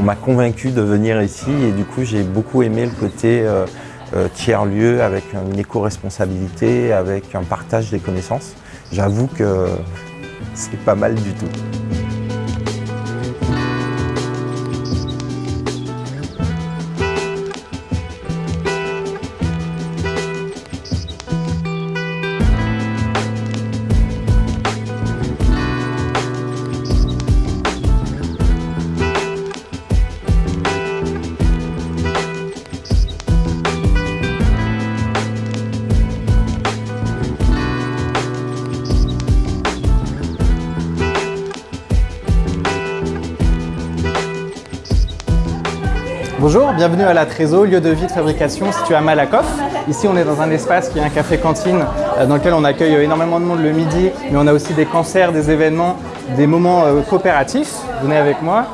On m'a convaincu de venir ici et du coup j'ai beaucoup aimé le côté euh, euh, tiers-lieu avec une éco-responsabilité, avec un partage des connaissances. J'avoue que c'est pas mal du tout. Bonjour, bienvenue à la Trésor, lieu de vie de fabrication situé à Malakoff. Ici, on est dans un espace qui est un café-cantine euh, dans lequel on accueille énormément de monde le midi, mais on a aussi des concerts, des événements, des moments euh, coopératifs. Venez avec moi.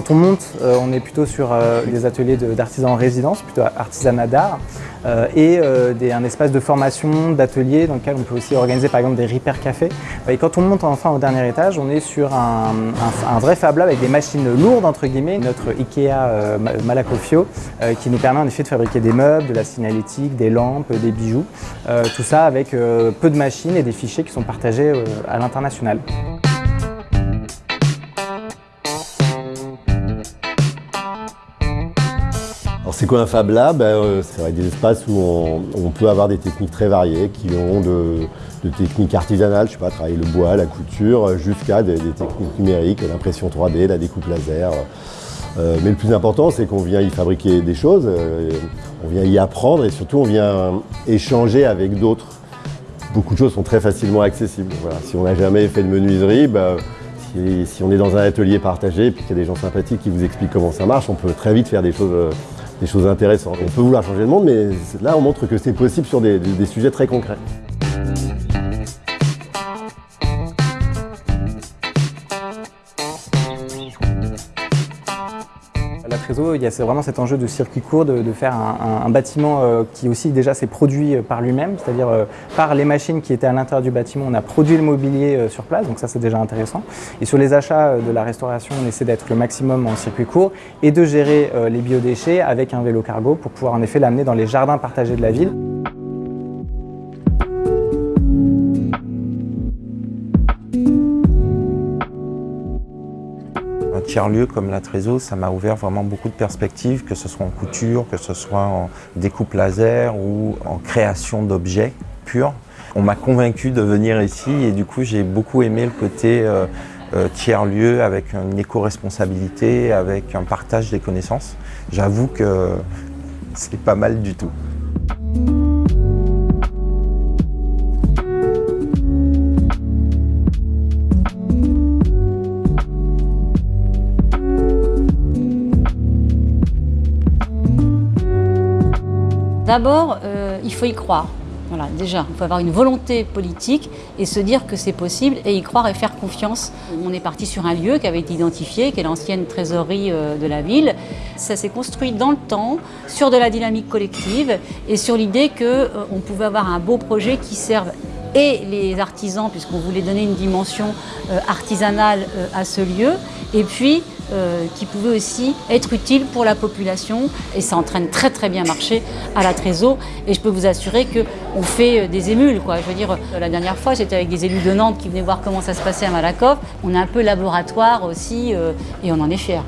Quand on monte, euh, on est plutôt sur euh, des ateliers d'artisans en résidence, plutôt artisanat d'art, euh, et un espace de formation, d'ateliers dans lequel on peut aussi organiser par exemple des repair cafés. Et quand on monte enfin au dernier étage, on est sur un, vrai Fab Lab avec des machines lourdes entre guillemets, notre Ikea Malacofio, qui nous permet en effet de fabriquer des meubles, de la signalétique, des lampes, des bijoux, tout ça avec peu de machines et des fichiers qui sont partagés à l'international. C'est quoi un Fab Lab? Ben, euh, C'est des espaces où on, peut avoir des techniques très variées qui ont de, techniques artisanales, je sais pas, travailler le bois, la couture, jusqu'à des, techniques numériques, l'impression 3D, la découpe laser. Euh, mais le plus important, c'est qu'on vient y fabriquer des choses, euh, on vient y apprendre et surtout on vient échanger avec d'autres. Beaucoup de choses sont très facilement accessibles. Si on n'a jamais fait de menuiserie, ben, si, si, on est dans un atelier partagé et qu'il y a des gens sympathiques qui vous expliquent comment ça marche, on peut très vite faire des choses des choses intéressantes. On peut vouloir changer le monde, mais là on montre que c'est possible sur des, sujets très concrets. Il y a vraiment cet enjeu de circuit court, de, faire un, bâtiment euh, qui aussi déjà s'est produit euh, par lui-même, c'est-à-dire euh, par les machines qui étaient à l'intérieur du bâtiment, on a produit le mobilier sur place, donc ça c'est déjà intéressant. Et sur les achats de la restauration, on essaie d'être le maximum en circuit court et de gérer les biodéchets avec un vélo cargo pour pouvoir en effet l'amener dans les jardins partagés de la ville. Tiers-lieu comme la Trésor, ça m'a ouvert vraiment beaucoup de perspectives, que ce soit en couture, que ce soit en découpe laser ou en création d'objets purs. On m'a convaincu de venir ici et du coup j'ai beaucoup aimé le côté euh, euh, tiers-lieu avec une éco-responsabilité, avec un partage des connaissances. J'avoue que c'est pas mal du tout. D'abord, euh, il faut y croire. Déjà, il faut avoir une volonté politique et se dire que c'est possible et y croire et faire confiance. On est parti sur un lieu qui avait été identifié, qui est l'ancienne trésorerie euh, de la ville. Ça s'est construit dans le temps, sur de la dynamique collective et sur l'idée qu'on euh, pouvait avoir un beau projet qui serve et les artisans, puisqu'on voulait donner une dimension artisanale à ce lieu, et puis euh, qui pouvait aussi être utile pour la population et ça entraîne très très bien marché à la Trésor et je peux vous assurer qu'on fait euh, des émules. Quoi. Je veux dire, la dernière fois j'étais avec des élus de Nantes qui venaient voir comment ça se passait à Malakoff. On est un peu laboratoire aussi euh, et on en est fiers.